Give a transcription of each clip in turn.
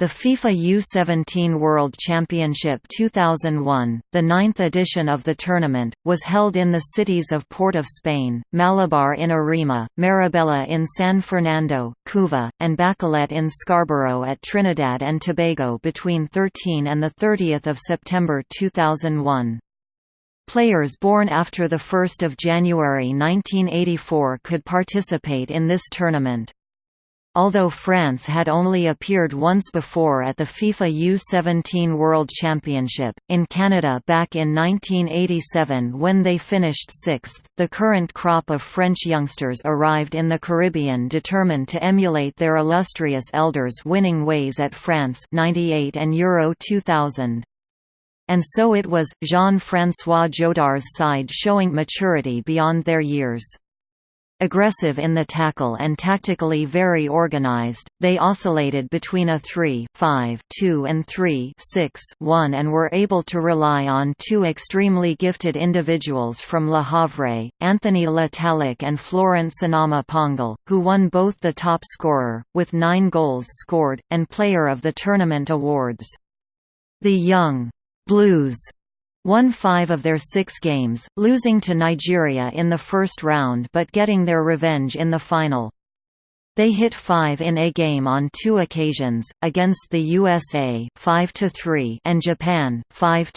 The FIFA U17 World Championship 2001, the ninth edition of the tournament, was held in the cities of Port of Spain, Malabar in Arima, Marabella in San Fernando, Couva, and Bacolet in Scarborough at Trinidad and Tobago between 13 and 30 September 2001. Players born after 1 January 1984 could participate in this tournament. Although France had only appeared once before at the FIFA U-17 World Championship, in Canada back in 1987 when they finished sixth, the current crop of French youngsters arrived in the Caribbean determined to emulate their illustrious elders' winning ways at France 98 and Euro 2000. And so it was, Jean-François Jodar's side showing maturity beyond their years. Aggressive in the tackle and tactically very organized, they oscillated between a 3 5 2 and 3 6 1 and were able to rely on two extremely gifted individuals from Le Havre, Anthony Tallec and Florent Sinama Pongolle, who won both the top scorer, with nine goals scored, and Player of the Tournament awards. The young Blues won five of their six games, losing to Nigeria in the first round but getting their revenge in the final. They hit 5 in a game on two occasions, against the USA 5 and Japan 5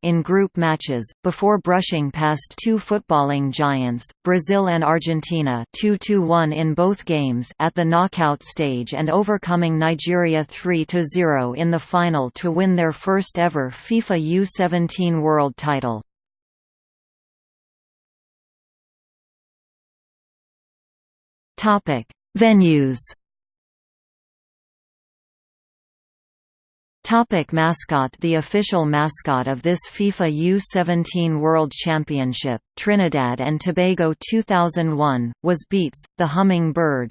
in group matches, before brushing past two footballing giants, Brazil and Argentina 2 in both games at the knockout stage and overcoming Nigeria 3–0 in the final to win their first ever FIFA U-17 world title. Topic Venues Topic mascot The official mascot of this FIFA U-17 World Championship, Trinidad and Tobago 2001, was Beats, the humming bird.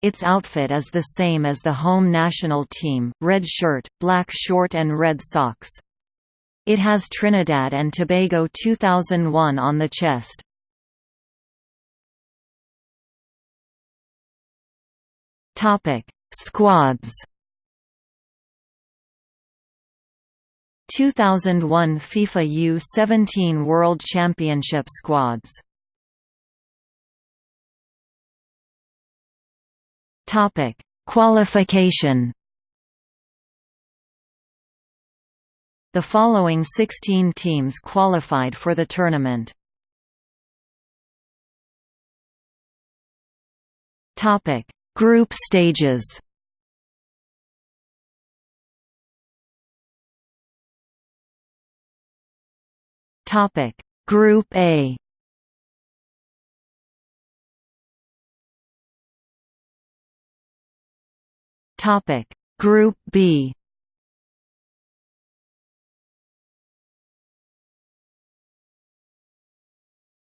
Its outfit is the same as the home national team, red shirt, black short and red socks. It has Trinidad and Tobago 2001 on the chest. Topic: Squads. 2001 FIFA U17 World Championship squads. Topic: Qualification. The following 16 teams qualified for the tournament. Topic: Group stages. Topic. Group A. Topic. Group B.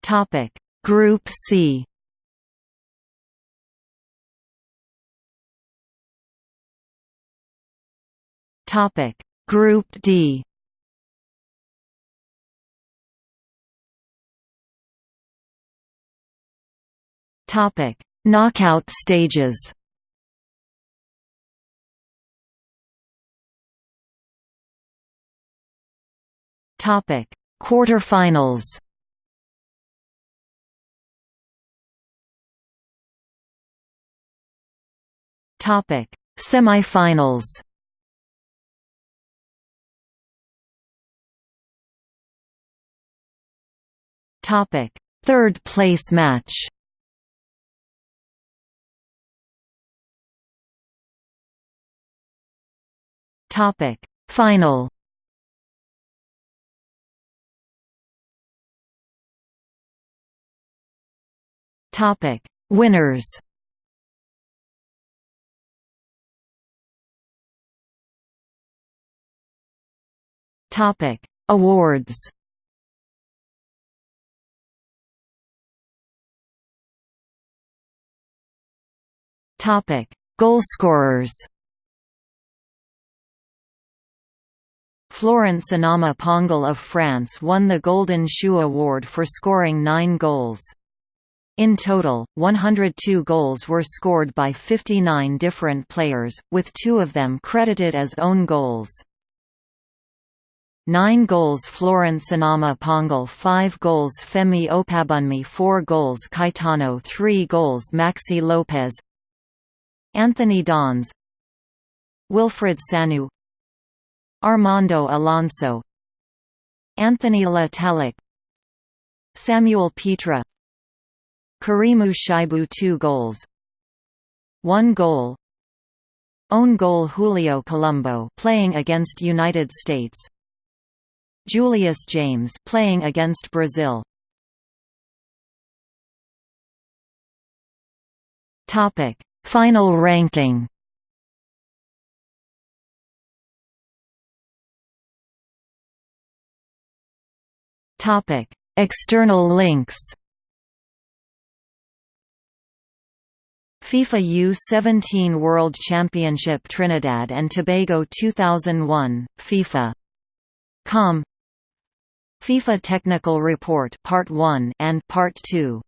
Topic. Group C Topic. Group D. Topic. Knockout stages. Topic. Quarterfinals. Topic. Semifinals Topic: Third place match. Topic: Final. Topic: Winners. Topic: Awards. Topic: Goalscorers. Florent Sinama Pongolle of France won the Golden Shoe Award for scoring nine goals. In total, 102 goals were scored by 59 different players, with two of them credited as own goals. 9 goals Florent Sinama Pongolle 5 goals Femi Opabunmi 4 goals Caetano 3 goals Maxi Lopez Anthony Dons Wilfried Sanou Armando Alonso Anthony Le Tallec Samuel Petra Karimou Shaibu 2 goals 1 goal Own goal Julio Colombo playing against United States Julius James playing against Brazil. Topic: Final ranking. Topic: External links. FIFA U17 World Championship Trinidad and Tobago 2001, FIFA.com FIFA Technical Report Part 1 and Part 2